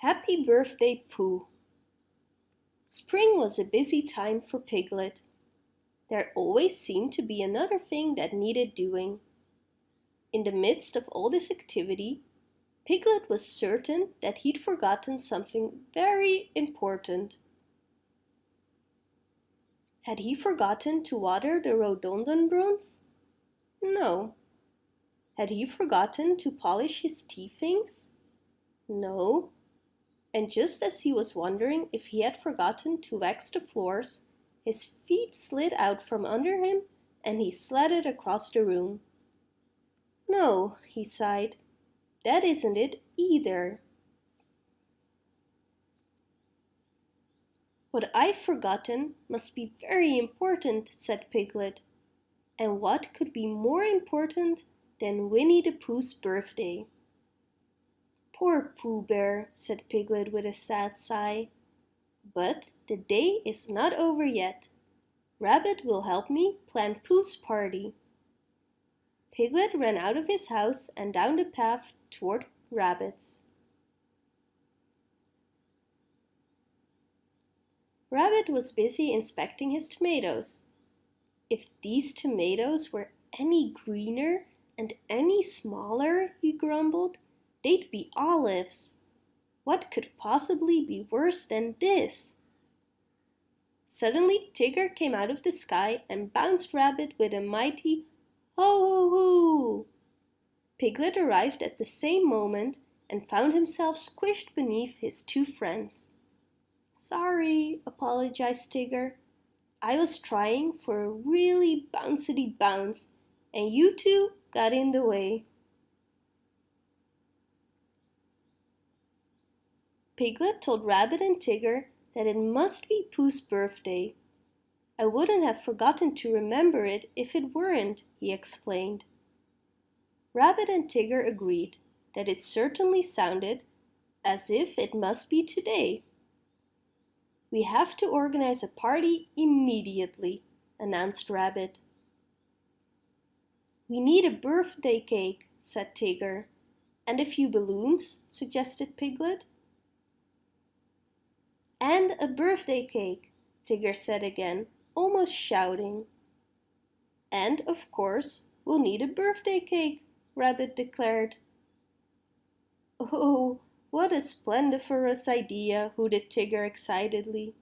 Happy birthday, Pooh! Spring was a busy time for Piglet. There always seemed to be another thing that needed doing. In the midst of all this activity, Piglet was certain that he'd forgotten something very important. Had he forgotten to water the rhododendrons? No. Had he forgotten to polish his tea things? No. And just as he was wondering if he had forgotten to wax the floors, his feet slid out from under him and he slatted across the room. No, he sighed, that isn't it either. What I've forgotten must be very important, said Piglet. And what could be more important than Winnie the Pooh's birthday? Poor Pooh Bear, said Piglet with a sad sigh. But the day is not over yet. Rabbit will help me plan Pooh's party. Piglet ran out of his house and down the path toward Rabbit's. Rabbit was busy inspecting his tomatoes. If these tomatoes were any greener and any smaller, he grumbled, they'd be olives. What could possibly be worse than this? Suddenly Tigger came out of the sky and bounced Rabbit with a mighty ho ho ho! Piglet arrived at the same moment and found himself squished beneath his two friends. Sorry, apologized Tigger. I was trying for a really bouncy bounce and you two got in the way. Piglet told Rabbit and Tigger that it must be Pooh's birthday. I wouldn't have forgotten to remember it if it weren't, he explained. Rabbit and Tigger agreed that it certainly sounded as if it must be today. We have to organize a party immediately, announced Rabbit. We need a birthday cake, said Tigger. And a few balloons, suggested Piglet. And a birthday cake, Tigger said again, almost shouting. And, of course, we'll need a birthday cake, Rabbit declared. Oh, what a splendiferous idea, hooted Tigger excitedly.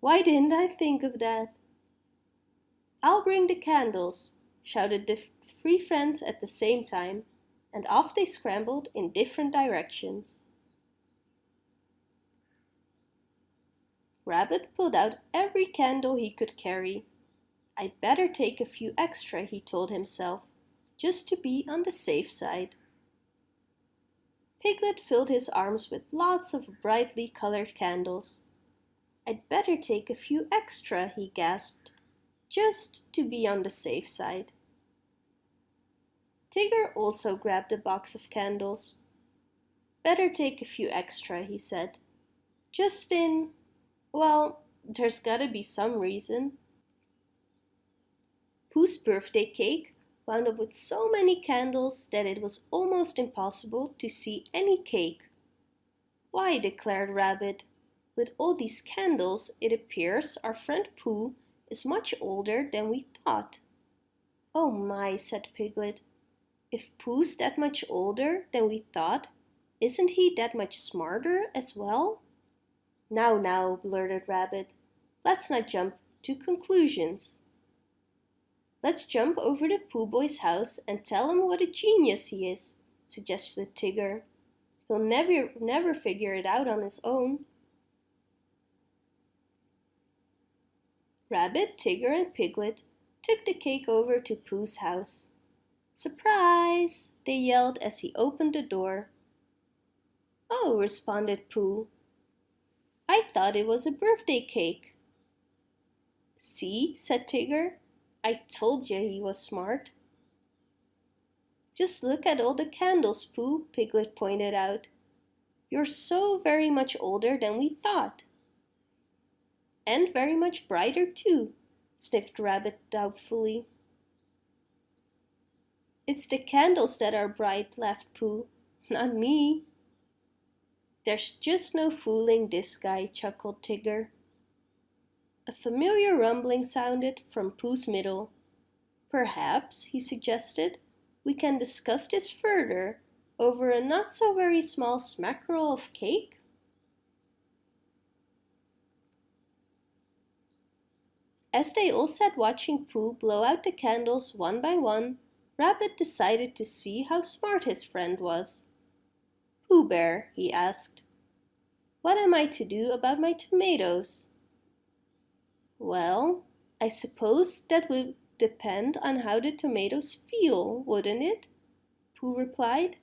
Why didn't I think of that? I'll bring the candles, shouted the three friends at the same time, and off they scrambled in different directions. Rabbit pulled out every candle he could carry. I'd better take a few extra, he told himself, just to be on the safe side. Piglet filled his arms with lots of brightly colored candles. I'd better take a few extra, he gasped, just to be on the safe side. Tigger also grabbed a box of candles. Better take a few extra, he said, just in well, there's gotta be some reason. Pooh's birthday cake wound up with so many candles that it was almost impossible to see any cake. Why, declared Rabbit, with all these candles it appears our friend Pooh is much older than we thought. Oh my, said Piglet, if Pooh's that much older than we thought, isn't he that much smarter as well? Now, now, blurted Rabbit, let's not jump to conclusions. Let's jump over to Pooh Boy's house and tell him what a genius he is, suggested Tigger. He'll never, never figure it out on his own. Rabbit, Tigger, and Piglet took the cake over to Pooh's house. Surprise! they yelled as he opened the door. Oh, responded Pooh, I thought it was a birthday cake. See, said Tigger. I told you he was smart. Just look at all the candles, Pooh, Piglet pointed out. You're so very much older than we thought. And very much brighter too, sniffed Rabbit doubtfully. It's the candles that are bright, laughed Pooh, not me. There's just no fooling this guy, chuckled Tigger. A familiar rumbling sounded from Pooh's middle. Perhaps, he suggested, we can discuss this further over a not so very small smackerel of cake? As they all sat watching Pooh blow out the candles one by one, Rabbit decided to see how smart his friend was. Pooh Bear, he asked, what am I to do about my tomatoes? Well, I suppose that would depend on how the tomatoes feel, wouldn't it? Pooh replied.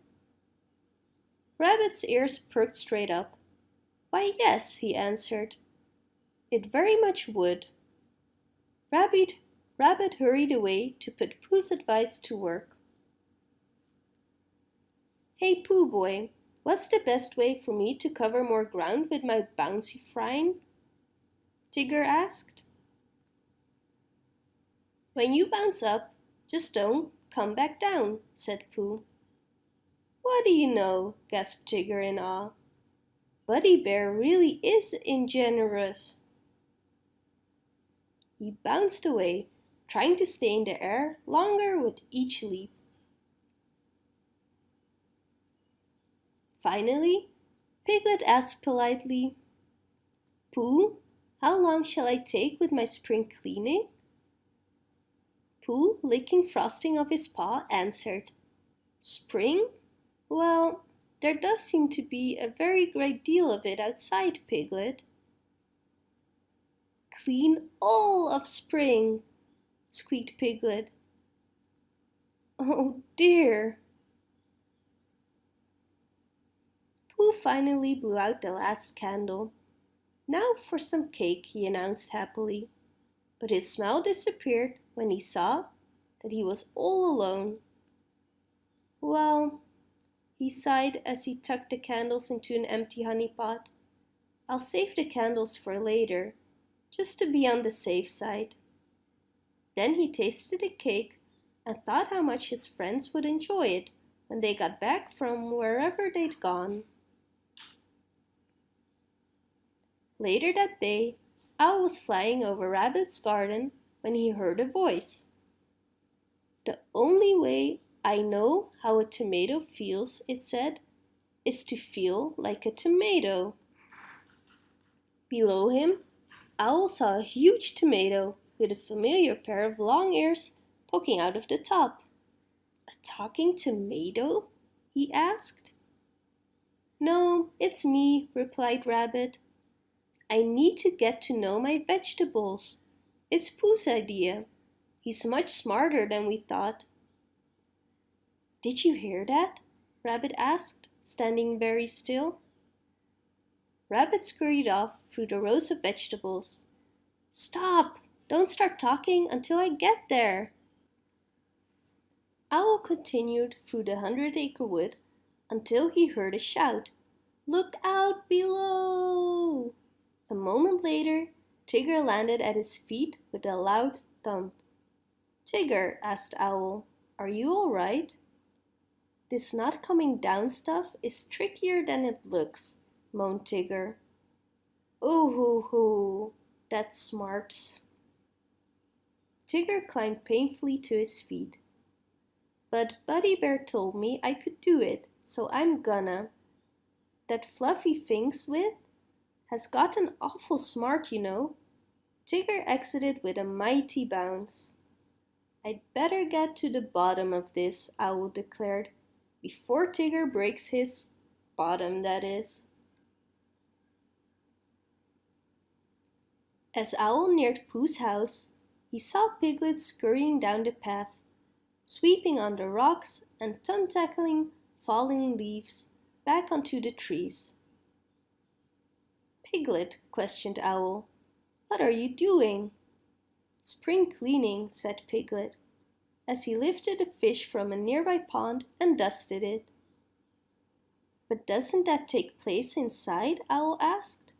Rabbit's ears perked straight up. Why, yes, he answered. It very much would. Rabbit, Rabbit hurried away to put Pooh's advice to work. Hey Pooh boy, what's the best way for me to cover more ground with my bouncy frying? Tigger asked. When you bounce up, just don't come back down, said Pooh. What do you know? gasped Tigger in awe. Buddy Bear really is ingenuous. He bounced away, trying to stay in the air longer with each leap. Finally, Piglet asked politely, Pooh, how long shall I take with my spring cleaning? Pooh, licking frosting off his paw, answered, Spring? Well, there does seem to be a very great deal of it outside, Piglet. Clean all of spring, squeaked Piglet. Oh dear. Pooh finally blew out the last candle. Now for some cake, he announced happily. But his smile disappeared when he saw that he was all alone. Well, he sighed as he tucked the candles into an empty honey pot. I'll save the candles for later, just to be on the safe side. Then he tasted the cake and thought how much his friends would enjoy it when they got back from wherever they'd gone. Later that day, Owl was flying over Rabbit's garden when he heard a voice. The only way I know how a tomato feels, it said, is to feel like a tomato. Below him, Owl saw a huge tomato with a familiar pair of long ears poking out of the top. A talking tomato? he asked. No, it's me, replied Rabbit. I need to get to know my vegetables. It's Pooh's idea. He's much smarter than we thought. Did you hear that? Rabbit asked, standing very still. Rabbit scurried off through the rows of vegetables. Stop! Don't start talking until I get there. Owl continued through the hundred acre wood until he heard a shout. Look out below! A moment later, Tigger landed at his feet with a loud thump. Tigger, asked Owl, are you all right? This not coming down stuff is trickier than it looks, moaned Tigger. Ooh hoo hoo, that's smart. Tigger climbed painfully to his feet. But Buddy Bear told me I could do it, so I'm gonna. That fluffy thing's with has gotten awful smart, you know. Tigger exited with a mighty bounce. I'd better get to the bottom of this, Owl declared before Tigger breaks his bottom, that is. As Owl neared Pooh's house, he saw Piglet scurrying down the path, sweeping on the rocks and thumb-tackling falling leaves back onto the trees. Piglet, questioned Owl, what are you doing? Spring cleaning, said Piglet as he lifted a fish from a nearby pond and dusted it. But doesn't that take place inside? Owl asked.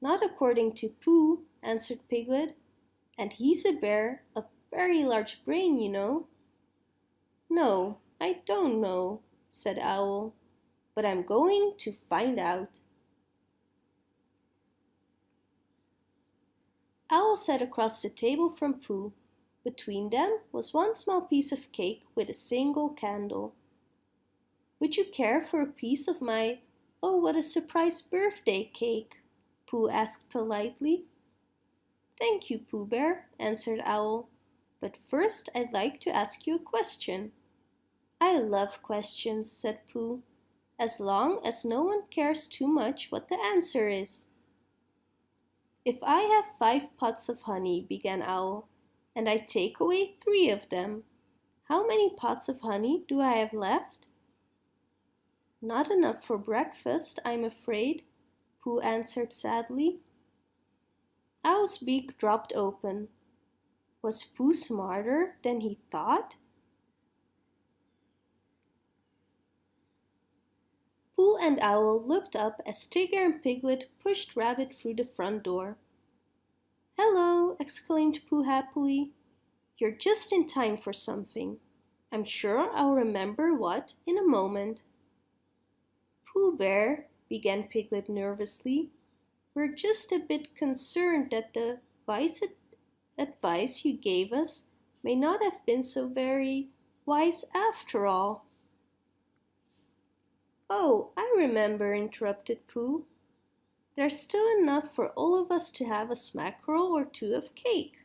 Not according to Pooh, answered Piglet, and he's a bear of very large brain, you know. No, I don't know, said Owl, but I'm going to find out. Owl sat across the table from Pooh. Between them was one small piece of cake with a single candle. Would you care for a piece of my, oh what a surprise birthday cake? Pooh asked politely. Thank you, Pooh Bear, answered Owl. But first I'd like to ask you a question. I love questions, said Pooh, as long as no one cares too much what the answer is. If I have five pots of honey, began Owl, and I take away three of them, how many pots of honey do I have left? Not enough for breakfast, I'm afraid, Pooh answered sadly. Owl's beak dropped open. Was Pooh smarter than he thought? Pooh and Owl looked up as Tigger and Piglet pushed Rabbit through the front door. Hello, exclaimed Pooh happily. You're just in time for something. I'm sure I'll remember what in a moment. Pooh Bear, began Piglet nervously, we're just a bit concerned that the wise advice you gave us may not have been so very wise after all. Oh, I remember, interrupted Pooh. There's still enough for all of us to have a smackerel or two of cake.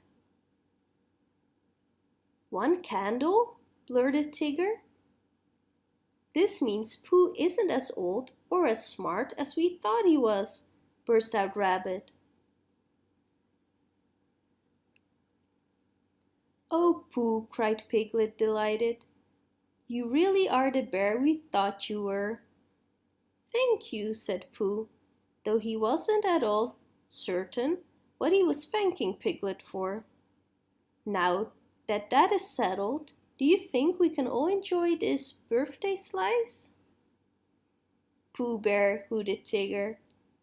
One candle? blurted Tigger. This means Pooh isn't as old or as smart as we thought he was, burst out Rabbit. Oh, Pooh, cried Piglet, delighted. You really are the bear we thought you were. Thank you, said Pooh, though he wasn't at all certain what he was thanking Piglet for. Now that that is settled, do you think we can all enjoy this birthday slice? Pooh Bear, hooted Tigger.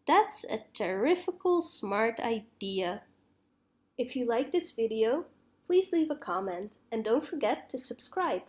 That's a terrifical smart idea. If you like this video, please leave a comment and don't forget to subscribe.